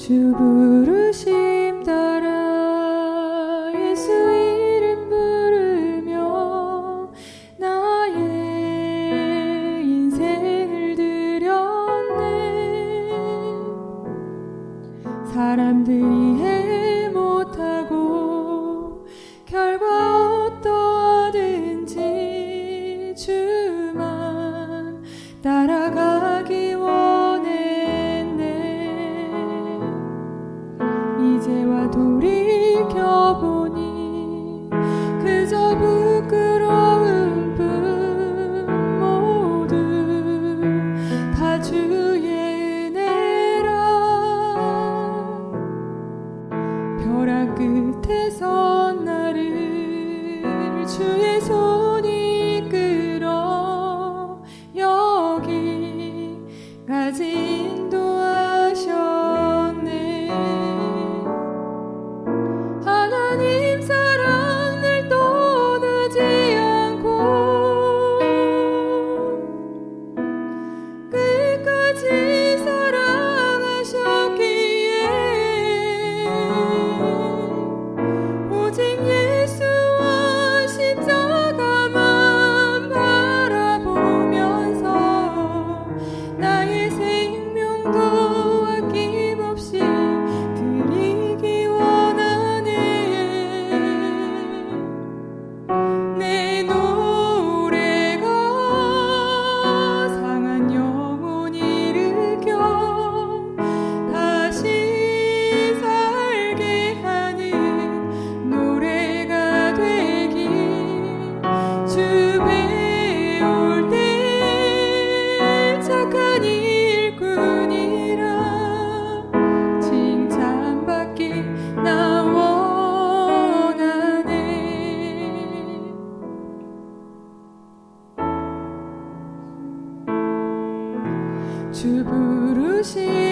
주 부르심 따라 예수 이름 부르며 나의 인생을 드렸네. 사람들이 해 끝에서 나를 주의 손이 끌어 여기까지 주 부르신